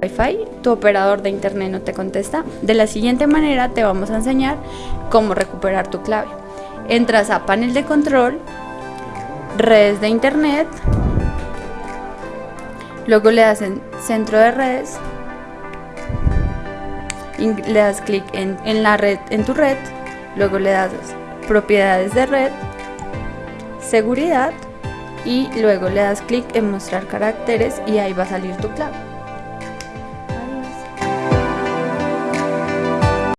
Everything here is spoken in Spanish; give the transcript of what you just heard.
Wi-Fi, tu operador de internet no te contesta. De la siguiente manera te vamos a enseñar cómo recuperar tu clave. Entras a panel de control, redes de internet, luego le das en centro de redes, le das clic en, en la red, en tu red, luego le das propiedades de red, seguridad y luego le das clic en mostrar caracteres y ahí va a salir tu clave.